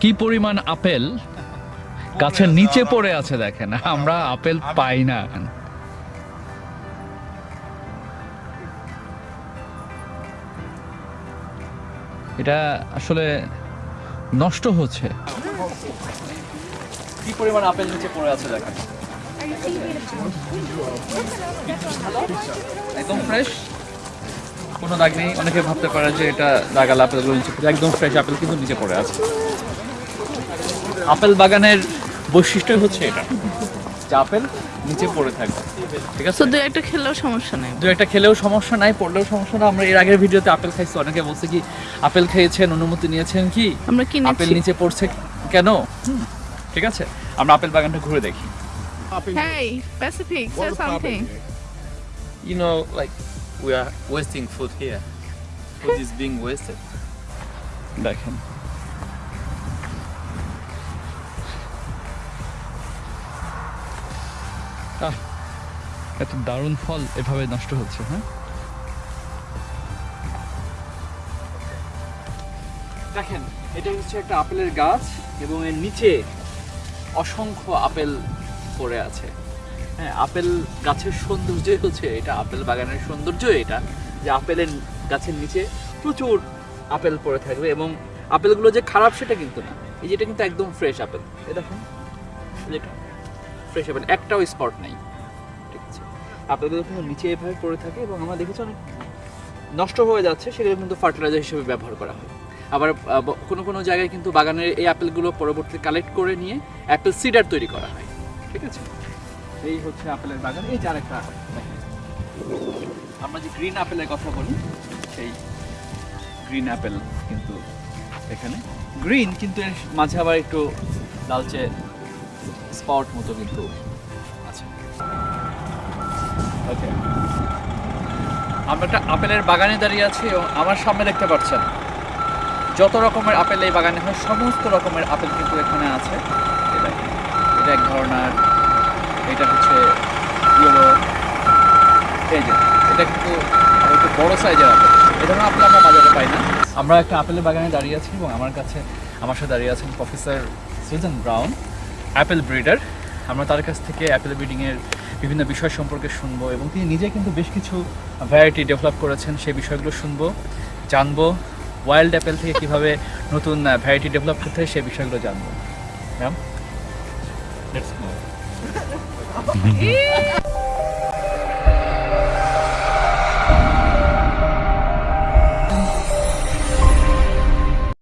কি পরিমাণ আপেল? গাছের নিচে পড়ে আছে দেখেন, আমরা আপেল পাই না এটা আসলে নষ্ট হচ্ছে। কি পরিমাণ আপেল নিচে পড়ে আছে দেখেন একদম ফ্রেশ কোনো দাগ নেই? অনেকে ভাবতে পারে যে এটা দাগাল আপেলগুলো নিচে একদম ফ্রেশ আপেল কিন্তু নিচে পড়ে আছে। আপেল বাগানের বৈশিষ্ট্যই হচ্ছে এটা যে আপেল নিচে পড়ে থাকবে। ঠিক আছে? দু একটা খেলেও সমস্যা নেই। দু একটা খেলেও সমস্যা নাই পড়লেও সমস্যা না। আমরা এর আগের ভিডিওতে আপেল খাইছি অনেকে বলছে কি আপেল খেয়েছেন অনুমতি নিয়েছেন কি? আমরা কি আপেল নিচে পড়ছে কেন? ঠিক আছে আমরা আপেল বাগানটা ঘুরে দেখি Hey, Pacific, say something. You know, like we are wasting food here. Food is being wasted. দেখেন আহ, এত দারুণ ফল এভাবে নষ্ট হচ্ছে হ্যাঁ দেখেন এটা হচ্ছে একটা আপেলের গাছ এবং এর নিচে অসংখ্য আপেল পড়ে আছে। হ্যাঁ আপেল গাছের সৌন্দর্যই হচ্ছে এটা, আপেল বাগানের সৌন্দর্য এটা যে আপেলের গাছের নিচে প্রচুর আপেল পড়ে থাকবে এবং আপেলগুলো যে খারাপ সেটা কিন্তু না। এই যেটা কিন্তু একদম ফ্রেশ আপেল। এ দেখুন যেটা ফ্রেশ আপেল, একটাও স্পট নেই। ঠিক আছে। আপেলগুলো কিন্তু নিচে এভাবে পড়ে থাকে এবং আমরা দেখেছি অনেক নষ্ট হয়ে যাচ্ছে, সেগুলো কিন্তু ফার্টিলাইজার হিসেবে ব্যবহার করা হয়। আবার কোনো কোনো জায়গায় কিন্তু বাগানের এই আপেলগুলো পরবর্তীতে কালেক্ট করে নিয়ে অ্যাপেল সিডার তৈরি করা হয়। ঠিক আছে? এই হচ্ছে আপেলের বাগান। এই যে আরেকটা দেখেন। আমরা যে গ্রিন আপেলের কথা বলি, সেই গ্রিন আপেল কিন্তু এখানে। গ্রিন কিন্তু এর মাঝে আবার একটু লালচে স্পট মতো কিন্তু আছে। ওকে আমরা একটা আপেলের বাগানে দাঁড়িয়ে আছি এবং আমার সামনে দেখতে পাচ্ছেন যত রকমের আপেল এই বাগানে হয় সমস্ত রকমের আপেল কিন্তু এখানে আছে। দেখেন, এটা এক ধরনের এটা হচ্ছে ইয়েলো এই যে এটা কিন্তু একটু বড় সাইজের আপেল। এই ধরনের আপেল আমরা বাজারে পাই না। আমরা একটা আপেলের বাগানে দাঁড়িয়ে আছি এবং আমার কাছে আমার সাথে দাঁড়িয়ে আছেন professor Susan Brown apple breeder. আমরা তার কাছ থেকে অ্যাপেল ব্রিডিংয়ের বিভিন্ন বিষয় সম্পর্কে শুনব এবং তিনি নিজে কিন্তু বেশ কিছু ভ্যারাইটি ডেভেলপ করেছেন সেই বিষয়গুলো শুনব জানব। ওয়াইল্ড অ্যাপেল থেকে কীভাবে নতুন ভ্যারাইটি ডেভেলপ করতে হয় সেই বিষয়গুলো জানব। Ma'am let's go